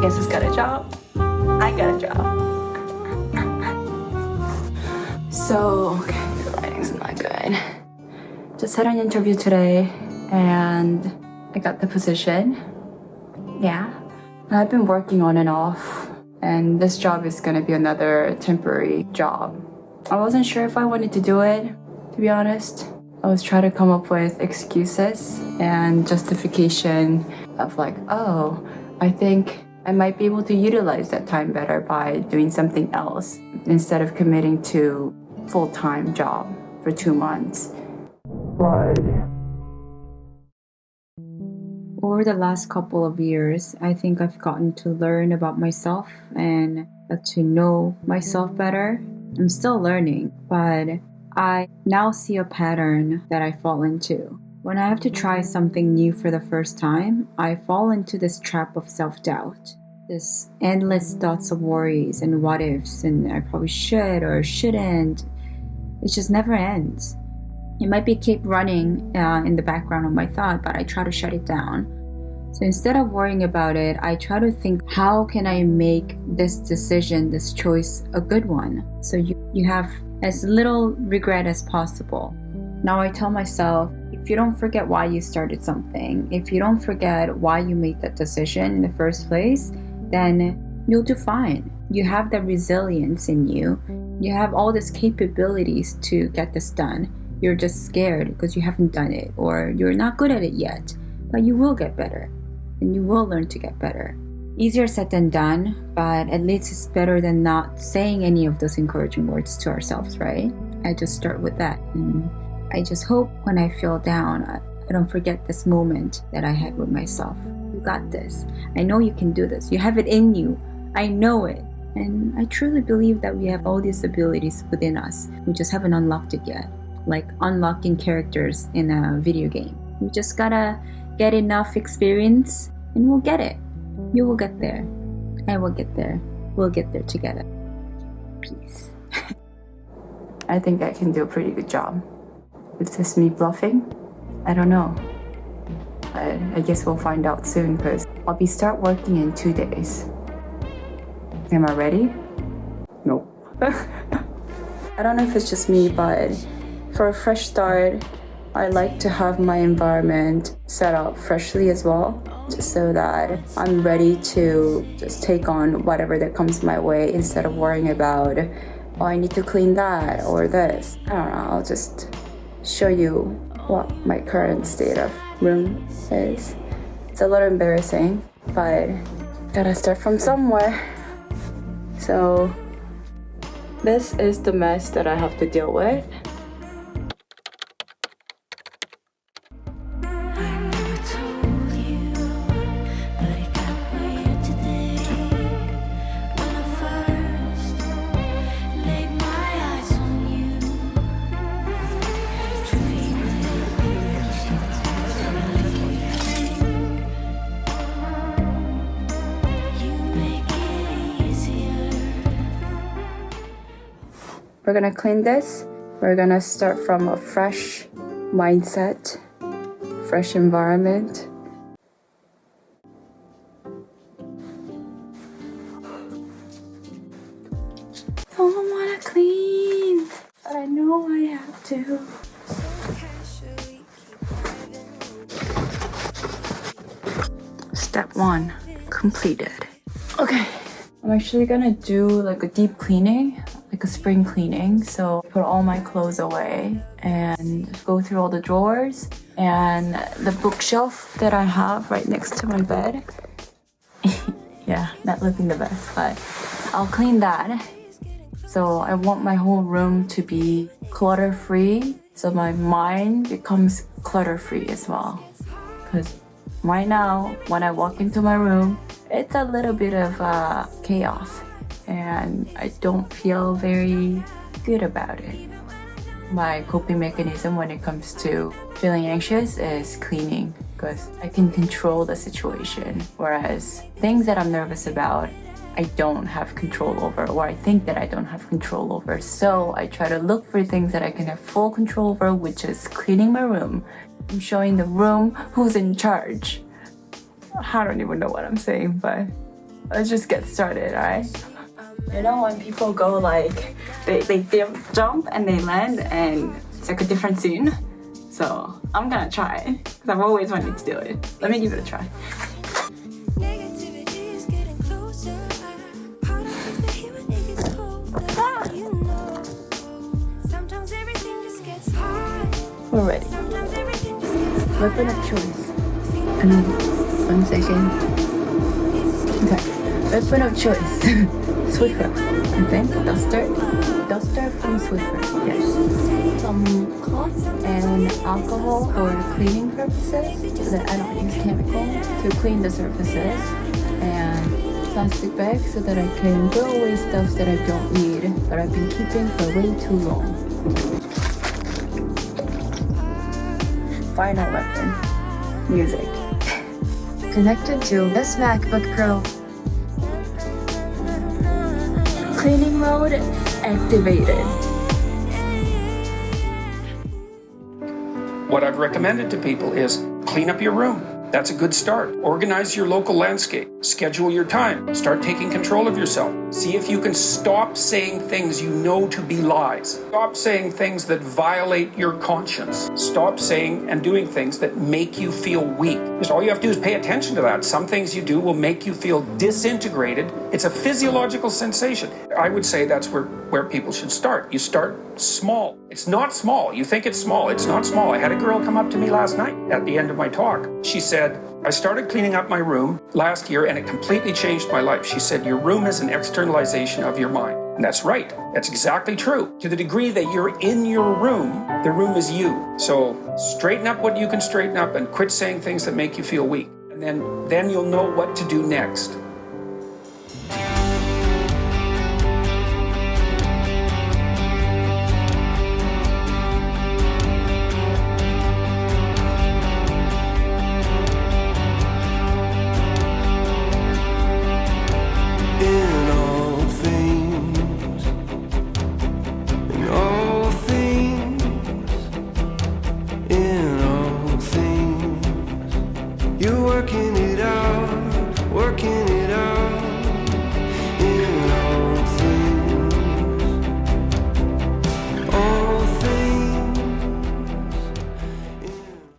Guess who's got a job? I got a job. So, okay, the lighting's not good. Just had an interview today and I got the position. Yeah. I've been working on and off and this job is gonna be another temporary job. I wasn't sure if I wanted to do it, to be honest. I was trying to come up with excuses and justification of like, oh, I think I might be able to utilize that time better by doing something else instead of committing to full-time job for two months. But over the last couple of years, I think I've gotten to learn about myself and to know myself better. I'm still learning, but I now see a pattern that I fall into. When I have to try something new for the first time, I fall into this trap of self doubt. This endless thoughts of worries and what ifs, and I probably should or shouldn't. It just never ends. It might be keep running uh, in the background of my thought, but I try to shut it down. So instead of worrying about it, I try to think how can I make this decision, this choice a good one? So you, you have as little regret as possible. Now I tell myself if you don't forget why you started something, if you don't forget why you made that decision in the first place, then you'll do fine. You have the resilience in you. You have all these capabilities to get this done. You're just scared because you haven't done it or you're not good at it yet, but you will get better and you will learn to get better. Easier said than done, but at least it's better than not saying any of those encouraging words to ourselves, right? I just start with that. And I just hope when I feel down, I, don't forget this moment that I had with myself. You got this. I know you can do this. You have it in you. I know it. And I truly believe that we have all these abilities within us. We just haven't unlocked it yet. Like unlocking characters in a video game. We just gotta get enough experience and we'll get it. You will get there. I will get there. We'll get there together. Peace. I think I can do a pretty good job. Is this me bluffing? I don't know. I, I guess we'll find out soon because I'll be start working in two days. Am I ready? Nope. I don't know if it's just me, but for a fresh start, I like to have my environment set up freshly as well just so that I'm ready to just take on whatever that comes my way instead of worrying about oh I need to clean that or this I don't know I'll just show you what my current state of room is. It's a little embarrassing but gotta start from somewhere. So this is the mess that I have to deal with We're gonna clean this. We're gonna start from a fresh mindset, fresh environment. Don't wanna clean, but I know I have to. Step one, completed. I'm actually gonna do like a deep cleaning like a spring cleaning. So put all my clothes away and go through all the drawers and the bookshelf that I have right next to my bed. yeah, not looking the best, but I'll clean that. So I want my whole room to be clutter-free so my mind becomes clutter-free as well. Because right now, when I walk into my room, it's a little bit of uh, chaos and I don't feel very good about it. My coping mechanism when it comes to feeling anxious is cleaning because I can control the situation. Whereas things that I'm nervous about, I don't have control over or I think that I don't have control over. So I try to look for things that I can have full control over, which is cleaning my room. I'm showing the room who's in charge. I don't even know what I'm saying, but let's just get started, alright? You know when people go like they, they jump and they land and it's like a different scene? So I'm gonna try because I've always wanted to do it. Let me give it a try. We're ready. Weapon of choice. And one second. Okay. Weapon of choice. Swiffer. I think. Duster. Duster from Swiffer. Yes. Some cloth and alcohol for cleaning purposes so that I don't use chemical to clean the surfaces. And plastic bag so that I can throw away stuff that I don't need but I've been keeping for way too long. final weapon, music. Connected to this MacBook Pro. Cleaning mode activated. What I've recommended to people is clean up your room. That's a good start. Organize your local landscape. Schedule your time. Start taking control of yourself. See if you can stop saying things you know to be lies. Stop saying things that violate your conscience. Stop saying and doing things that make you feel weak. Just all you have to do is pay attention to that. Some things you do will make you feel disintegrated. It's a physiological sensation. I would say that's where, where people should start. You start small. It's not small. You think it's small. It's not small. I had a girl come up to me last night at the end of my talk. She said, I started cleaning up my room last year and it completely changed my life. She said, Your room is an externalization of your mind. And that's right. That's exactly true. To the degree that you're in your room, the room is you. So straighten up what you can straighten up and quit saying things that make you feel weak. And then, then you'll know what to do next. You're working